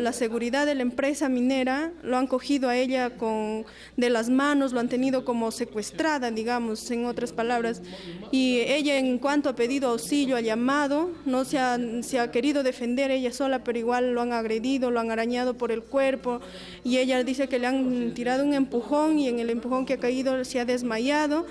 La seguridad de la empresa minera lo han cogido a ella con, de las manos, lo han tenido como secuestrada, digamos, en otras palabras. Y ella en cuanto ha pedido auxilio, ha llamado, no se ha, se ha querido defender ella sola, pero igual lo han agredido, lo han arañado por el cuerpo. Y ella dice que le han tirado un empujón y en el empujón que ha caído se ha desmayado.